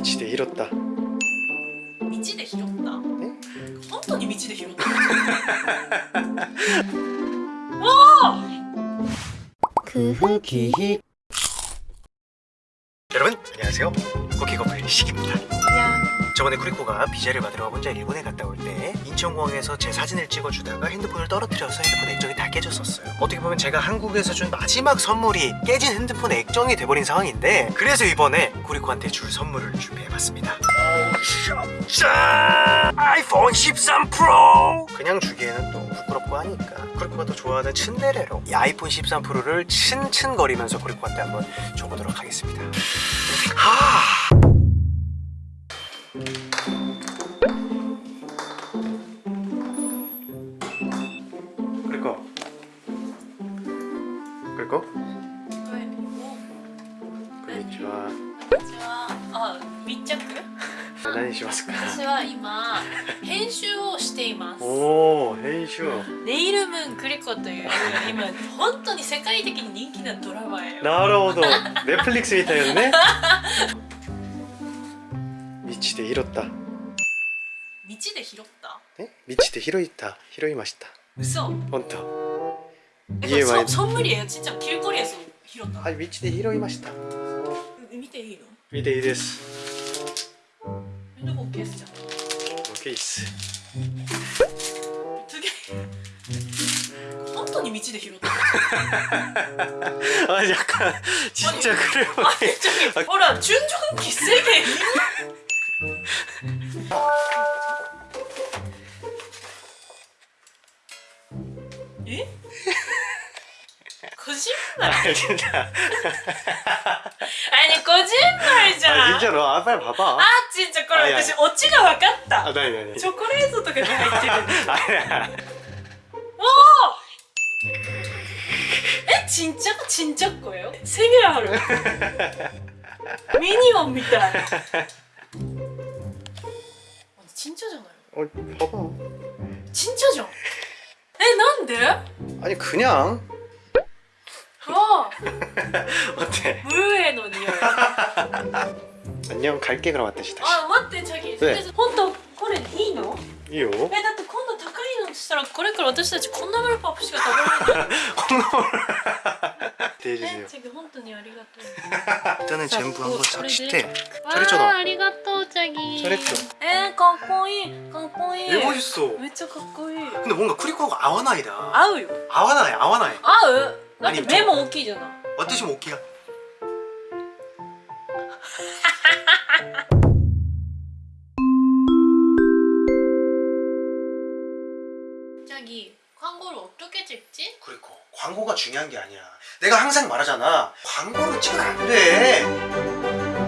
道で拾った道で拾ったえ本当に道で拾った空気 여러분 안녕하세요 고기거플 시기입니다 저번에 쿠리코가 비자를 받으러 혼자 일본에 갔다 올 때 인천공항에서 제 사진을 찍어주다가 핸드폰을 떨어뜨려서 핸드폰 액정이 다 깨졌었어요 어떻게 보면 제가 한국에서 준 마지막 선물이 깨진 핸드폰 액정이 돼버린 상황인데 그래서 이번에 쿠리코한테 줄 선물을 준비해봤습니다 짠! 아이폰 13 프로! 그냥 주기에는 또 부끄럽고 하니까 쿠리코가 더 좋아하는 츤데레로 이 아이폰 13 프로를 츤츤거리면서 쿠리코한테 한번 줘보도록 하겠습니다 하... 쿠리코 쿠리코? こんにちはこんにちはあ密着何しますか私は今編集をしていますおお編集ネイルムーンクリコという今本当に世界的に人気なドラマよなるほどネットフリックスみたいよね道 で拾った。道で拾った？え？道で拾いた？拾いました。嘘。本当。え家ちっちゃなキルコリアスを拾ったはい道で拾いました。見ていいの？見ていいです。えどこ消すじゃん。す。げえ。本当に道で拾った？あ若干ちっちゃくるほら制限こ じんまりあれこじんまりじゃん。あ、ちんあちんこれ私オチが分かった。あ、なになにチョコレートとかに入ってる。あれおえ、ちんちゃこちんちゃっこよ？ある？ミニオンみたい。ちんちゃじゃない、パパ。ちんちゃじゃん。 えなんで 아니 그냥 あ 어때 ブルーエの匂い 안녕 갈게 그럼 왔다시 다시 あ待ってチャギね本当これいいの 이요 えだって今度高いのしたらこれから私たちこんなメルパップしか食べられない 대해주세요 えチャギ本当にありがとう 일단은 전부 한번 싹 씻대 わ 잘했죠 あ 너 ありがとうチャギ 잘했죠 えー、かっこいいかっこいい 왜 멋있어 めっちゃかっこいい 근데 뭔가 쿠리코가 아와나이다 合うよ 아와나이 아와나이 合うだって何目も大きいじゃない 어떠시 오키가 チャギ광고를 어떻게 찍지? 그리고 광고가 중요한 게 아니야 내가 항상 말하잖아 광고를 찍으면 안돼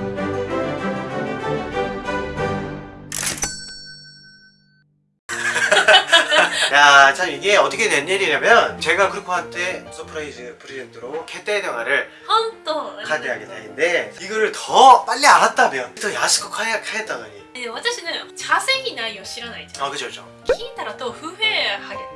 야, 참 이게 어떻게 된 일이냐면 제가 크리코한테 서프라이즈 프레젠트로 캣데이 영화를 本当 카드하게 되는데 이거를 더 빨리 알았다면 더 야스코 카야 카야다더니 え私ね稼ぎないを知らないじゃん 아 그죠 그죠 聞いたらと不平하겠다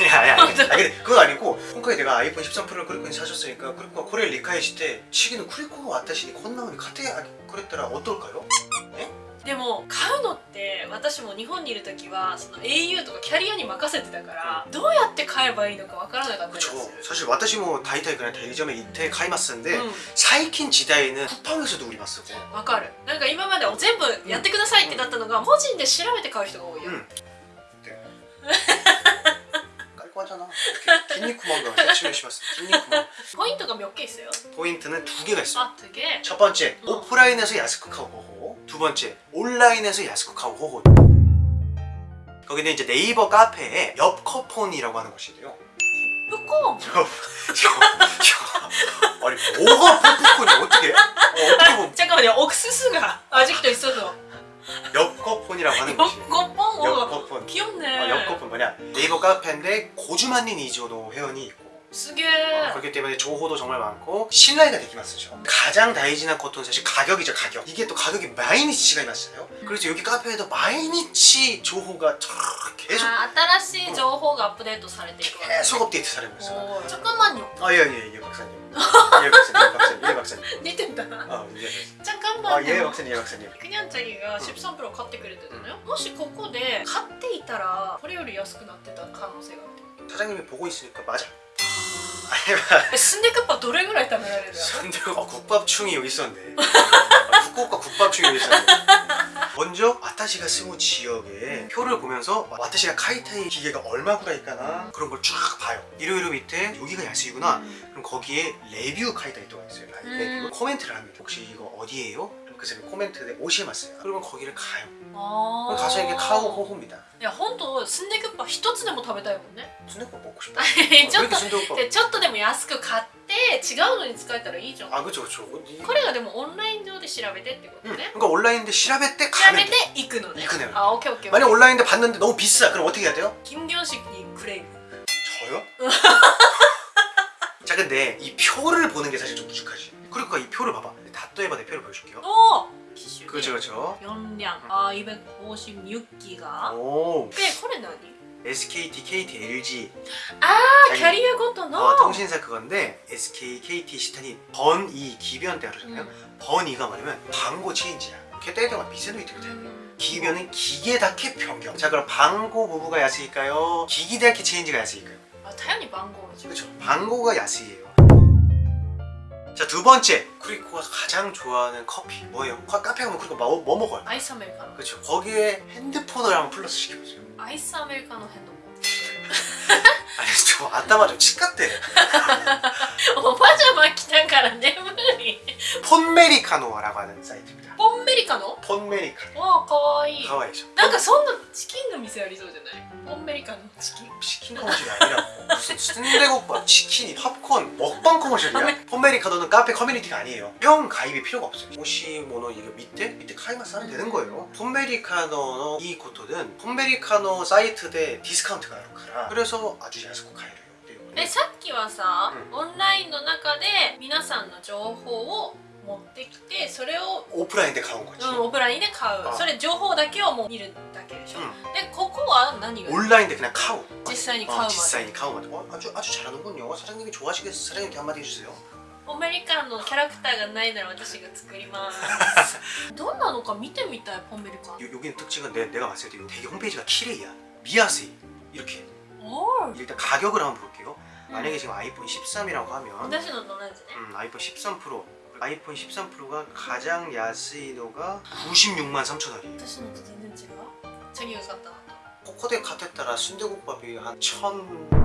아니 아니 아니 근데 그거 아니고今回 내가 아이폰 13 프로를 크리코に 사줬으니까 크리코가 코레를 리카이시테 치기는 크리코가 왔다시니 콘나오니 카테 그랬더라 어떨까요? でも買うのって私も日本にいる時はその au とかキャリアに任せてたからどうやって買えばいいのかわからなかったんです 그쵸 よ 사실 私も 다이타이 그냥 대리점에 이태 카이마스인데 う 사이킨 지다이는 쿠팡에서도 우리 마스고 んわかるなんか今まで全部やってくださいってなったのが個人で調べて買う人が多いよ、 응. 깔끔 하잖아. 이렇게 긴니쿠만가 세치면 씹었어 긴니쿠만 포인트가 몇 개 있어요? 포인트는 두 개가 있어. 아, 두 개? 첫 번째 어. 오프라인에서 야스쿠카오 호호. 두 번째 온라인에서 야스쿠카오 호호. 거기는 이제 네이버 카페에 옆커폰이라고 하는 곳이 돼요. 푸콘! 아니 뭐가 푸콘이 어떻게? 어, 어떻게 보면 잠깐만요. 옥수수가 아직도 있어서. 옆커폰이라고 하는 곳이에요 옆커폰 어, 옆커폰. 귀엽네. 아, 옆커폰 뭐냐? 네이버 카페인데 고주만닌 이조노 회원이 있고 すげえ 그렇기 때문에 조호도 정말 많고 신라이가 되게 많죠 가장 다이지난 코트는 사실 가격이죠 가격 이게 또 가격이 마이니치가 있어요 그래서 여기 카페에도 마이니치 조호가 촤르 계속 あ新しい情報がアップデートされていくわけね 계속 업데이트 사려고 있어요 오, 잠깐만요 아예예예 예, 박사님 예 박사님 예 박사님 예 박사님 似てんだな 아예 잠깐만요 아, 예 박사님 예 박사님 クニャンチャリが13プロ買ってくれてたのよもしここで買っていたらこれより安くなってた可能性がある 사장님이 보고 있으니까 맞아. 순대국밥 노래를 했단 말이야 순대국 국밥충이 여기 있었네. 아, 국국과 국밥충이 여기 있었네. 먼저 와타시가 스무 지역의 표를 보면서 와타시가 카이타이 기계가 얼마 구라일까나 그런 걸 쫙 봐요 이러이러 밑에 여기가 야스이구나 그럼 거기에 레뷰 카이타이토가 있어요 아, 음. 레뷰 코멘트를 합니다 혹시 이거 어디예요? 그럼 그 사람이 코멘트에 오시마스요 그러면 거기를 가요 あ 그럼 가서 이게 카오 호호입니다 いや本当スンデクッパ一つでも食べたいもんね 순대국 먹고 싶다 ちょっと 순대국 でちょっとでも安く買って って違うのに使えたらいいじゃんあこ그쵸그쵸れがでもオンライン上で調べてってことね、 아, 어, 음, 그러니까 온라인 데調べて調べ 가면 て돼. 行くのね行くのよあオッケーオッケー 만약 온라인 데 봤는데 너무 비싸. 그럼 어떻게 해야 돼요? 김경식 이 그레이 저요? 자 근데 이 표를 보는 게 사실 좀 무식하지. 그러니까 이 표를 봐봐. 다또해봐. 내 표를 보여줄게요. 오 기슈. 그렇죠 그렇죠 연량. 아 256기가. 오. 근데 これ何 SKT, KT, LG 아 캐리어 것도 넣어 통신사 그건데 SK, KT, 시탄이 번이 기변 때하잖아요. 음. 번이가 뭐냐면 광고 체인지야. 걔 때려가 미세노이트거든 음. 기변은 기계다케 변경. 자 그럼 광고 부부가 야스일까요? 기기다케 체인지가 야스일까요? 아 당연히 광고죠. 그렇죠 광고가 야스예요. 자 두 번째. 쿠리코가 가장 좋아하는 커피 뭐예요? 카페 가면 쿠리코 뭐, 뭐 먹어요? 아이스 아메리카노. 그렇죠 거기에 핸드폰을 한번 플러스 시켜보세요. アイスアメリカの変動あれちょっと頭でちっかって おパジャマ着たから眠いンメリカの笑わない最近。트입니다. ポンメリカの 폰메리카노. わあかわいい 가와이죠. なんかそんなチキンの店ありそうじゃないポンメリカのチキン 치킨 커머셜이 아니라 무슨 순대국밥, 치킨이 팝콘, 먹방 커머셜이야. 폰메리카노는 카페 커뮤니티가 아니에요. 형 가입이 필요가 없어요. 혹시 뭐는 이거 밑에 밑에 카이마스 하면 되는 거예요. 폰메리카노 이 코토는 폰메리카노 사이트 대 디스카운트가あるから 그래서 아주 야스고 가이래요. えさっきはさ、うオンラインの中で皆さんの情報を 持ってきてそれを、 오프라인 때 가온 거지. うん、オフラインで買うあそれ情報だけをもう見るだけでしょ、 응. でここは何が 온라인 때 그냥 카우. 実際に買う 어, まで 実際に 카우まで. 어, 아주 아주 잘하는군요. 사장님이 좋아하시겠어. 사장님께 한마디 해주세요. アメリカンのキャラクターがないなら私が作りますどんなのか見てみたいポンメリカン 요, 여기는 특징은 내, 내가 봤을 때 이거 되게 홈페이지가 키레이야. 미야세이. 이렇게. おー 일단 가격을 한번 볼게요. 만약에 지금 아이폰 13이라고 하면 私のと同じね 음, 아이폰 13 프로 아이폰 13 프로가 가장 야스이도가 96만 3천 원이에요. 사실은 어떻게 했는지 봐? 자기 요새 갔다. 왔다 코코댁 같았더라 순대국밥이 한 천...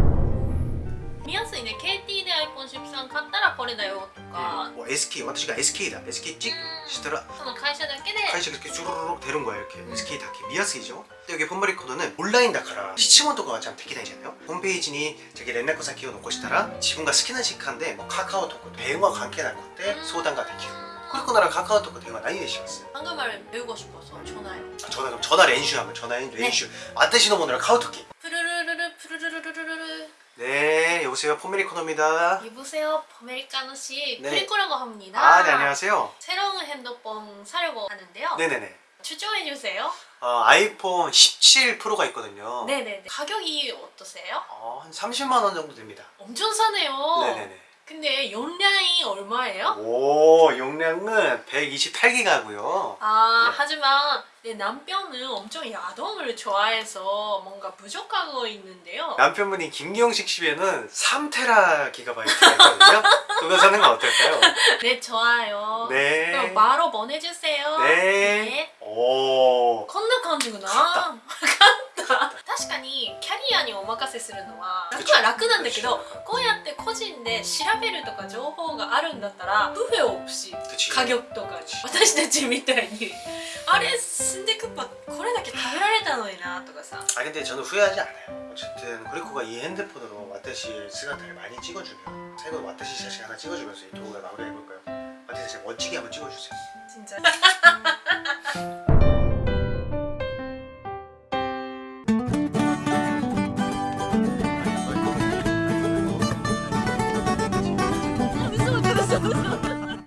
見やすいね KT で iPhone13 買ったらこれだよとか、 뭐 SK,私가 SK다. SK 찍 시더라 その会社だけで 카이시가 이렇게 주르륵 되는 거야 이렇게 SK 다케 미야스이죠. 근데 여기 폰마리 코드는 온라인 다카라 시치몬 도가 참 되기다이잖아요. 홈페이지니 자기 렌나코 사키を残したら 지분가 스키나 시칸데 뭐 카카오톡 대화 관계 날 건데 소단가 되기. 그리고 나랑 카카오톡 대화 나이 되시ます. 방금 말은 배우고 싶어서 전화요 아, 전화 그럼 전화 렌슈 하면 전화 렌슈. 아떼시노 모노라 카오톡기. 푸르르르르 푸르르르르르 네 여보세요 폰메리 코너입니다. 여보세요 포메리카노 씨 네. 크리코라고 합니다 아 네 안녕하세요. 새로운 핸드폰 사려고 하는데요 네네네. 추천해주세요 어, 아이폰 17 프로가 있거든요. 네네네 가격이 어떠세요? 어, 한 30만 원 정도 됩니다. 엄청 사네요 네네네. 근데 용량이 얼마예요? 오 용량은 128기가고요. 아 네. 하지만 내 남편은 엄청 야동을 좋아해서 뭔가 부족하고 있는데요. 남편분이 김경식 씨에는 3테라 기가바이트가 있거든요. 그거 사는 건 어떨까요? 네 좋아요. 네. 그럼 바로 보내주세요. 네. 네 오. 건너 건지구나. 간다. 確かにキャリアにお任せするのは楽は楽なんだけど 그쵸. こうやって個人で調べるとか情報があるんだったら不便없이 그치. 家業とか私たちみたいにあれスンデクッパこれだけ食べられたのになとかさ 아 근데 저는 후회하지 않아요. 어쨌든 그리코가 이 핸드폰으로 와타시 스가타를 많이 찍어주면 최근 와타시 샷이 하나 찍어주면서 이 도구가 마무리 해볼까요? 와타시 샷 멋지게 한번 찍어주세요. 진짜